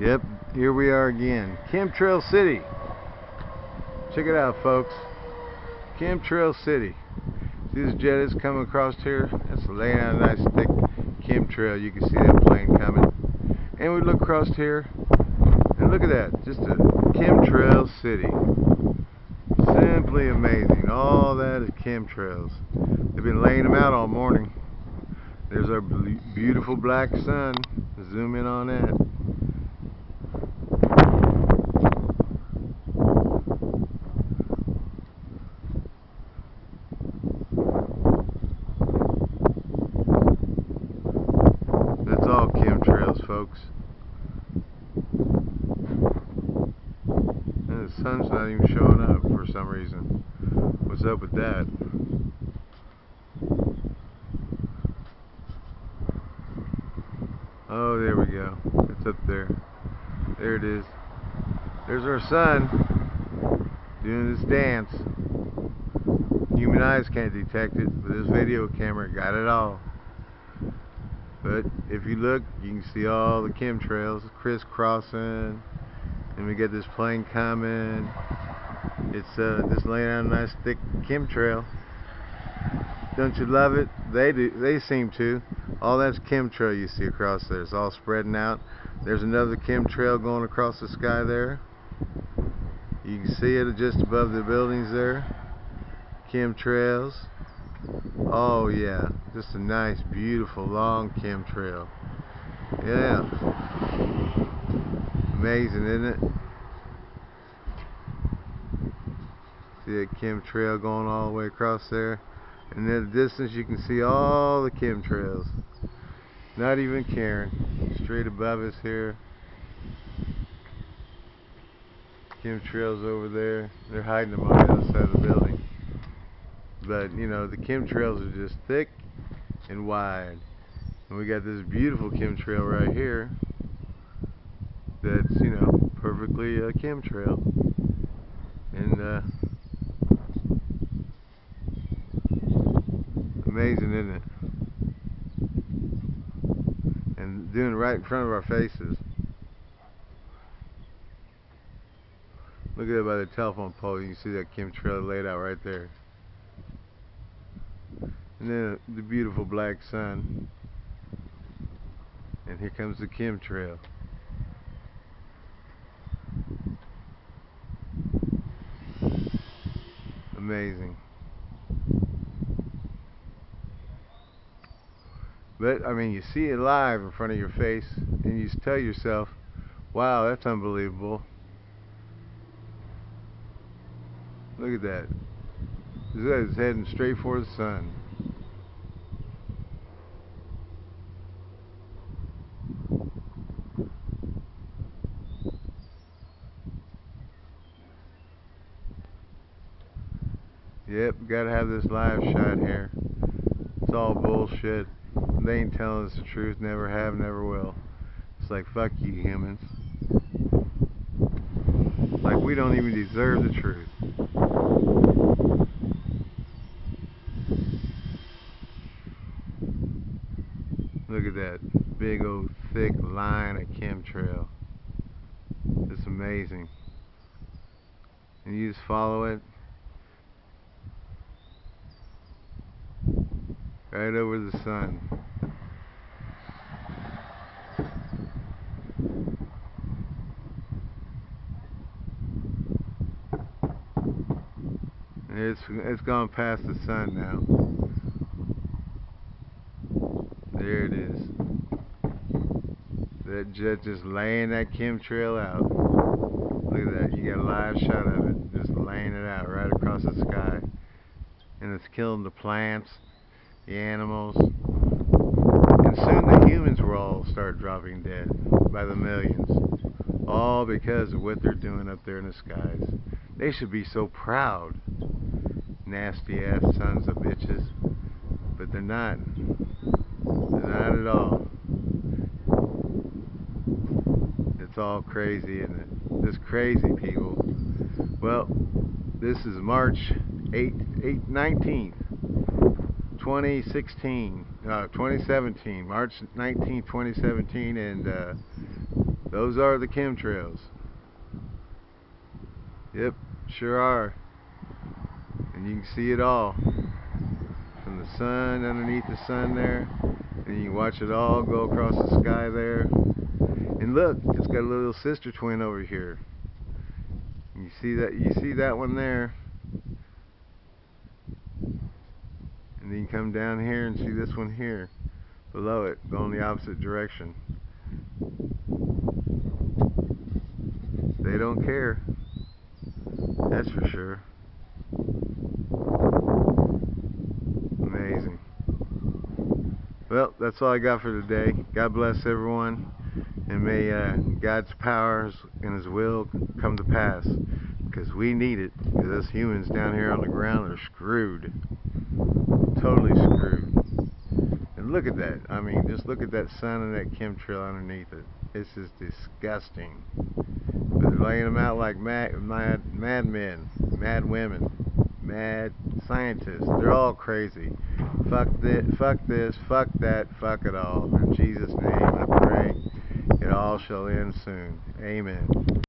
Yep, here we are again. Chemtrail City. Check it out, folks. Chemtrail City. See this jet is coming across here? That's laying out a nice thick chemtrail. You can see that plane coming. And we look across here, and look at that. Just a chemtrail city. Simply amazing. All that is chemtrails. They've been laying them out all morning. There's our beautiful black sun. Zoom in on that. That's all chemtrails, folks. And the sun's not even showing up for some reason. What's up with that? Oh, there we go. It's up there. There it is. There's our sun doing this dance. Human eyes can't detect it, but this video camera got it all. But if you look, you can see all the chemtrails crisscrossing. And we get this plane coming. It's uh, just laying on a nice thick chemtrail. Don't you love it? They do. They seem to. All that's chemtrail you see across there. It's all spreading out. There's another chemtrail going across the sky there. You can see it just above the buildings there. Chemtrails. Oh yeah, just a nice, beautiful, long chemtrail. Yeah. Amazing, isn't it? See that chemtrail going all the way across there? And in the distance you can see all the chemtrails. Not even caring. Straight above us here. Chemtrails over there. They're hiding them on the other side of the building. But, you know, the chemtrails are just thick and wide. And we got this beautiful chemtrail right here that's, you know, perfectly a chemtrail. And, uh, amazing, isn't it? And doing right in front of our faces. Look at it by the telephone pole. You can see that chemtrail laid out right there. And then the beautiful black sun. And here comes the chemtrail. Amazing. But, I mean, you see it live in front of your face, and you tell yourself, wow, that's unbelievable. Look at that. It's heading straight for the sun. Yep, gotta have this live shot here. It's all bullshit. They ain't telling us the truth, never have, never will. It's like, fuck you humans. Like we don't even deserve the truth. Look at that big old thick line of chemtrail. It's amazing. And you just follow it right over the sun. It's it's gone past the sun now. There it is. That jet just laying that chemtrail out. Look at that. You got a live shot of it. Just laying it out right across the sky. And it's killing the plants, the animals. And soon the humans will all start dropping dead by the millions. All because of what they're doing up there in the skies. They should be so proud nasty ass sons of bitches. But they're not. They're not at all. It's all crazy, isn't it? Just crazy people. Well, this is March 8, 8 19th, 2016, uh, 2017, March 19, 2017, and uh, Those are the chemtrails. Yep, sure are. And you can see it all. From the sun, underneath the sun there. And you watch it all go across the sky there. And look, it's got a little sister twin over here. You see that you see that one there. And then you come down here and see this one here below it, going the opposite direction. They don't care. That's for sure. Amazing. Well, that's all I got for today. God bless everyone. And may uh, God's powers and His will come to pass. Because we need it. Because us humans down here on the ground are screwed. Look at that. I mean, just look at that sun and that chemtrail underneath it. It's just disgusting. But they're laying them out like mad, mad, mad men, mad women, mad scientists. They're all crazy. Fuck this, fuck this, fuck that, fuck it all. In Jesus' name I pray, it all shall end soon. Amen.